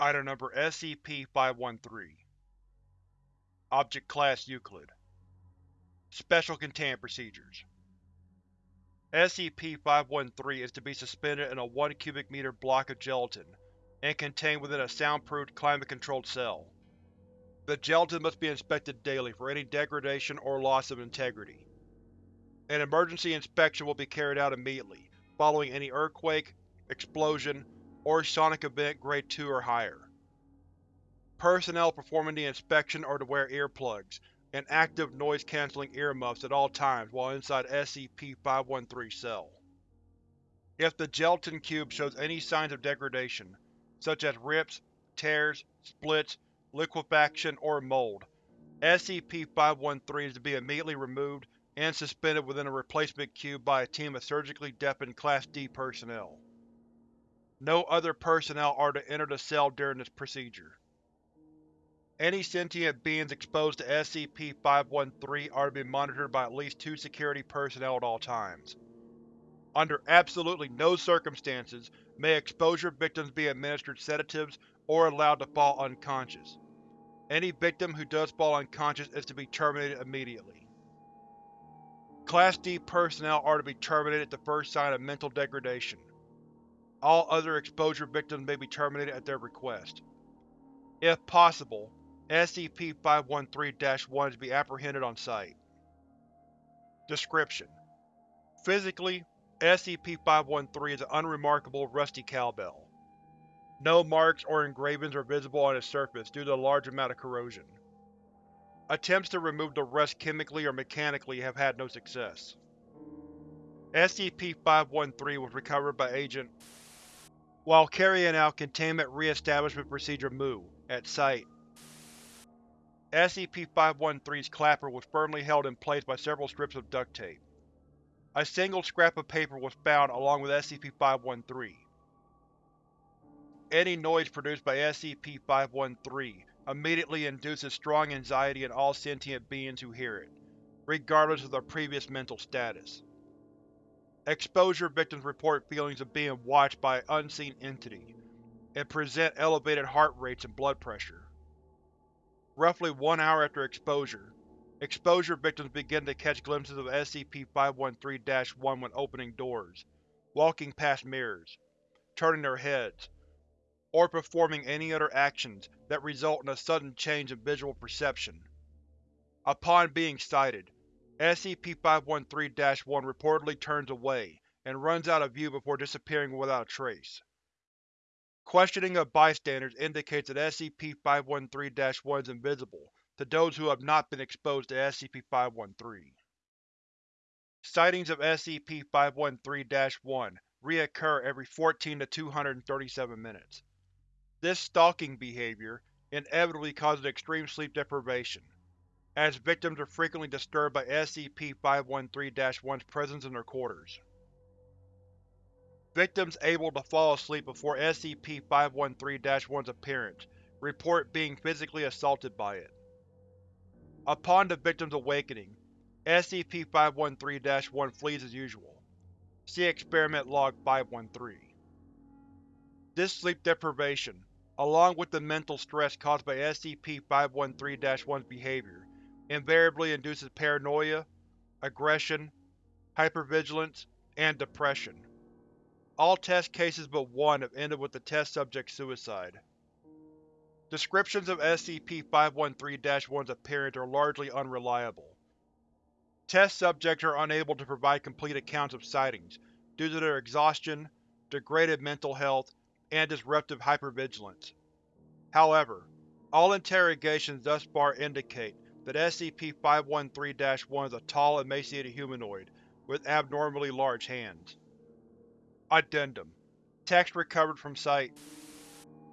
Item Number SCP-513 Object Class Euclid Special Containment Procedures SCP-513 is to be suspended in a 1 cubic meter block of gelatin, and contained within a soundproofed, climate-controlled cell. The gelatin must be inspected daily for any degradation or loss of integrity. An emergency inspection will be carried out immediately, following any earthquake, explosion, or sonic event Grade 2 or higher. Personnel performing the inspection are to wear earplugs and active noise-canceling earmuffs at all times while inside SCP-513 cell. If the gelatin cube shows any signs of degradation, such as rips, tears, splits, liquefaction, or mold, SCP-513 is to be immediately removed and suspended within a replacement cube by a team of surgically deafened Class D personnel. No other personnel are to enter the cell during this procedure. Any sentient beings exposed to SCP-513 are to be monitored by at least two security personnel at all times. Under absolutely no circumstances may exposure victims be administered sedatives or allowed to fall unconscious. Any victim who does fall unconscious is to be terminated immediately. Class D personnel are to be terminated at the first sign of mental degradation. All other exposure victims may be terminated at their request. If possible, SCP-513-1 is to be apprehended on site. Description: Physically, SCP-513 is an unremarkable rusty cowbell. No marks or engravings are visible on its surface due to the large amount of corrosion. Attempts to remove the rust chemically or mechanically have had no success. SCP-513 was recovered by Agent while carrying out Containment Re-establishment Procedure MOO at Site. SCP-513's clapper was firmly held in place by several strips of duct tape. A single scrap of paper was found along with SCP-513. Any noise produced by SCP-513 immediately induces strong anxiety in all sentient beings who hear it, regardless of their previous mental status. Exposure victims report feelings of being watched by an unseen entity, and present elevated heart rates and blood pressure. Roughly one hour after exposure, exposure victims begin to catch glimpses of SCP-513-1 when opening doors, walking past mirrors, turning their heads, or performing any other actions that result in a sudden change in visual perception. Upon being sighted, SCP-513-1 reportedly turns away and runs out of view before disappearing without a trace. Questioning of bystanders indicates that SCP-513-1 is invisible to those who have not been exposed to SCP-513. Sightings of SCP-513-1 reoccur every 14 to 237 minutes. This stalking behavior inevitably causes extreme sleep deprivation, as victims are frequently disturbed by SCP-513-1's presence in their quarters. Victims able to fall asleep before SCP-513-1's appearance report being physically assaulted by it. Upon the victim's awakening, SCP-513-1 flees as usual. See Experiment Log 513. This sleep deprivation, along with the mental stress caused by SCP-513-1's behavior, invariably induces paranoia, aggression, hypervigilance, and depression. All test cases but one have ended with the test subject's suicide. Descriptions of SCP-513-1's appearance are largely unreliable. Test subjects are unable to provide complete accounts of sightings due to their exhaustion, degraded mental health, and disruptive hypervigilance. However, all interrogations thus far indicate that SCP-513-1 is a tall, emaciated humanoid with abnormally large hands. Addendum Text recovered from site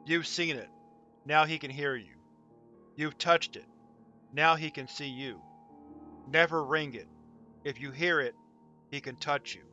You've seen it. Now he can hear you. You've touched it. Now he can see you. Never ring it. If you hear it, he can touch you.